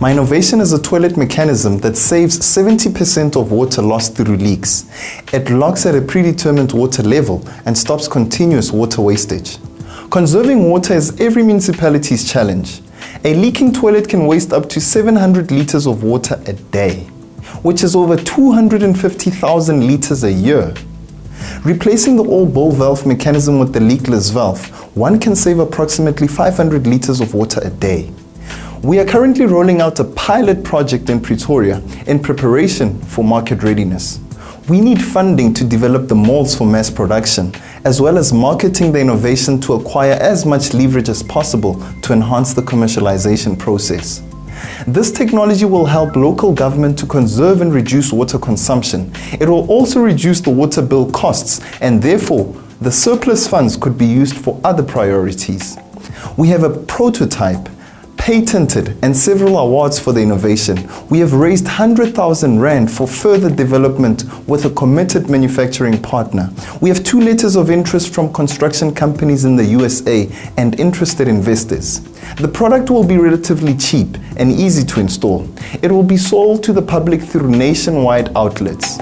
My innovation is a toilet mechanism that saves 70% of water lost through leaks. It locks at a predetermined water level and stops continuous water wastage. Conserving water is every municipality's challenge. A leaking toilet can waste up to 700 liters of water a day, which is over 250,000 liters a year. Replacing the old ball valve mechanism with the leakless valve, one can save approximately 500 liters of water a day. We are currently rolling out a pilot project in Pretoria in preparation for market readiness. We need funding to develop the molds for mass production, as well as marketing the innovation to acquire as much leverage as possible to enhance the commercialization process. This technology will help local government to conserve and reduce water consumption. It will also reduce the water bill costs and therefore the surplus funds could be used for other priorities. We have a prototype patented and several awards for the innovation. We have raised 100,000 Rand for further development with a committed manufacturing partner. We have two letters of interest from construction companies in the USA and interested investors. The product will be relatively cheap and easy to install. It will be sold to the public through nationwide outlets.